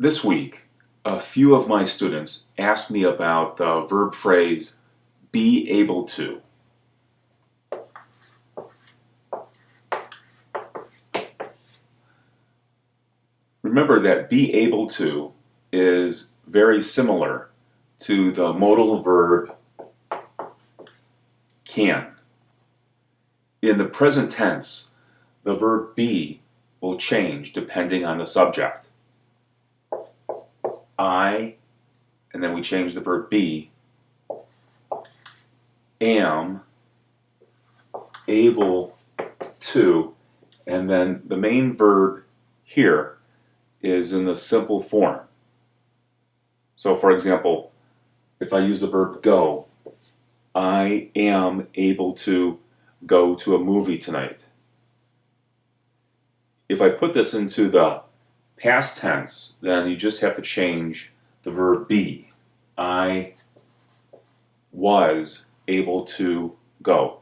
This week, a few of my students asked me about the verb phrase be able to. Remember that be able to is very similar to the modal verb can. In the present tense, the verb be will change depending on the subject. I, and then we change the verb be, am able to, and then the main verb here is in the simple form. So for example, if I use the verb go, I am able to go to a movie tonight. If I put this into the past tense, then you just have to change the verb be. I was able to go.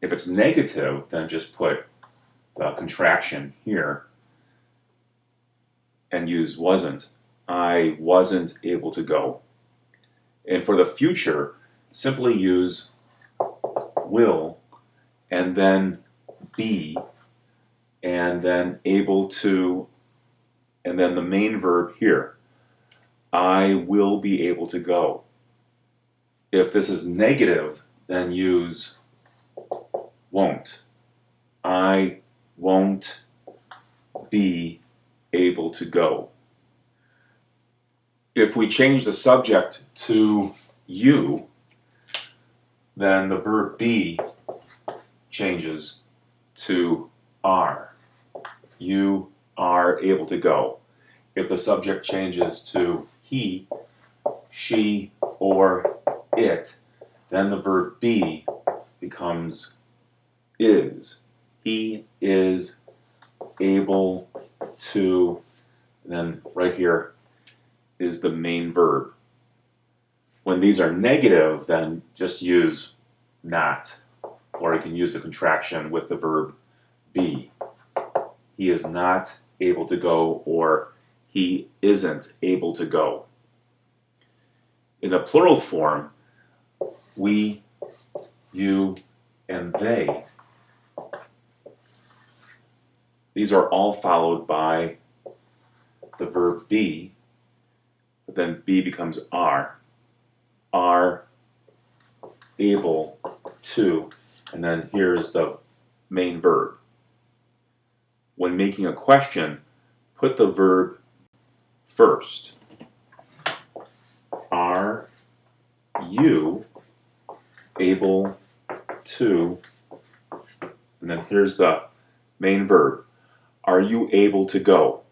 If it's negative, then just put the contraction here and use wasn't. I wasn't able to go. And for the future, simply use will and then be and then able to and then the main verb here. I will be able to go. If this is negative, then use won't. I won't be able to go. If we change the subject to you, then the verb be changes to are. You are able to go. If the subject changes to he, she, or it, then the verb be becomes is. He is able to, then right here is the main verb. When these are negative, then just use not, or you can use the contraction with the verb be. He is not able to go, or he isn't able to go. In the plural form, we, you, and they. These are all followed by the verb be, but then be becomes are. Are able to, and then here's the main verb. When making a question, put the verb first. Are you able to, and then here's the main verb. Are you able to go?